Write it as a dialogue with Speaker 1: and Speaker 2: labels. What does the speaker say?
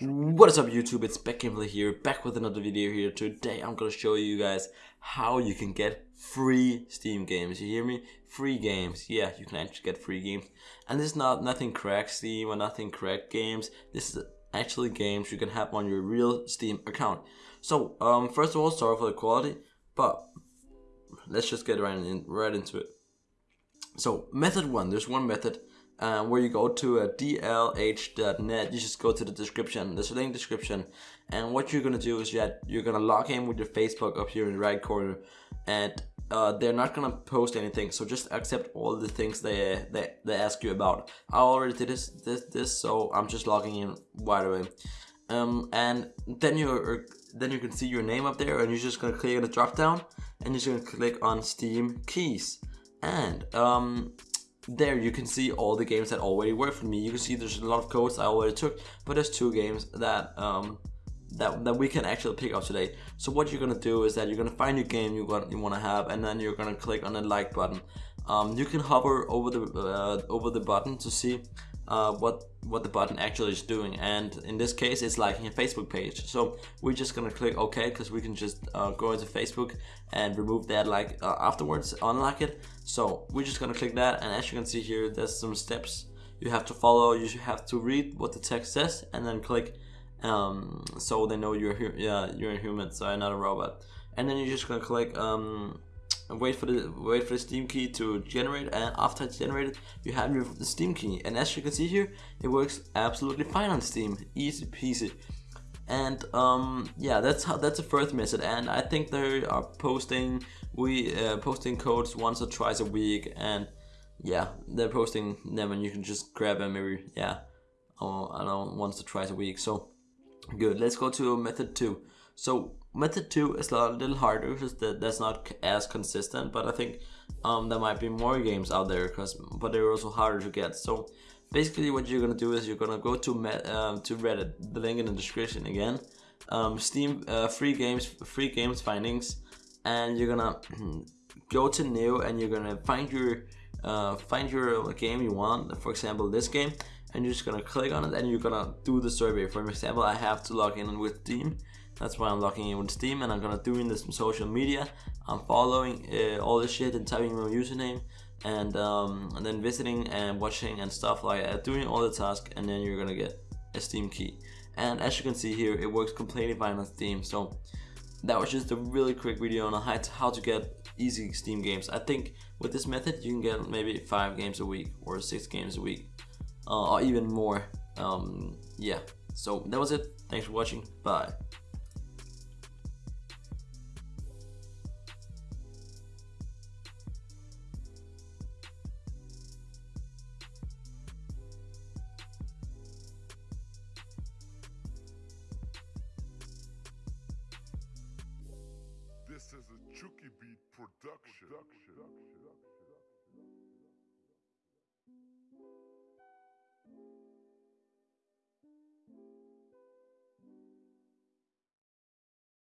Speaker 1: What is up YouTube, it's Beck Gameplay here, back with another video here. Today I'm gonna show you guys how you can get free Steam games. You hear me? Free games. Yeah, you can actually get free games. And this is not nothing cracked Steam or nothing cracked games. This is actually games you can have on your real Steam account. So, um, first of all, sorry for the quality, but let's just get right, in, right into it. So, method one, there's one method um, where you go to a dlh.net you just go to the description there's a link description and what you're gonna do is that you're gonna log in with your facebook up here in the right corner and uh, they're not gonna post anything so just accept all the things they they, they ask you about. I already did this this this so i'm just logging in right away. Um, and then you then you can see your name up there and you're just gonna click on the drop down and you're just gonna click on steam keys. And um, there you can see all the games that already work for me. You can see there's a lot of codes I already took, but there's two games that um, that, that we can actually pick up today. So what you're gonna do is that you're gonna find your game you want you want to have, and then you're gonna click on the like button. Um, you can hover over the uh, over the button to see uh, what what the button actually is doing. And in this case it's liking a Facebook page. So we're just gonna click OK because we can just uh, go into Facebook and remove that like uh, afterwards unlock it. So we're just gonna click that. And as you can see here there's some steps you have to follow. You have to read what the text says and then click um, so they know you're yeah you're a human so not a robot. And then you're just gonna click um, and wait for the wait for the steam key to generate and after it's generated you have your steam key. And as you can see here it works absolutely fine on steam. Easy peasy. And um, yeah that's how that's the first method. And i think they are posting we uh, posting codes once or twice a week. And yeah they're posting them and you can just grab them maybe yeah oh, i don't know once or twice a week. So good. Let's go to method two so Method 2 is a little harder because that's not as consistent, but I think um, there might be more games out there, because but they're also harder to get. So basically what you're gonna do is you're gonna go to um, to Reddit, the link in the description again, um, Steam uh, free games, free games findings, and you're gonna go to new and you're gonna find your uh, find your game you want, for example this game, and you're just gonna click on it and you're gonna do the survey. For example, I have to log in with Steam that's why I'm logging in with Steam and I'm gonna doing this social media. I'm following uh, all this shit and typing my username and, um, and then visiting and watching and stuff like that, doing all the tasks and then you're gonna get a Steam key. And as you can see here, it works completely fine on Steam. So that was just a really quick video on how to get easy Steam games. I think with this method, you can get maybe five games a week or six games a week uh, or even more. Um, yeah, so that was it. Thanks for watching. Bye.
Speaker 2: Chucky Beat Production. production.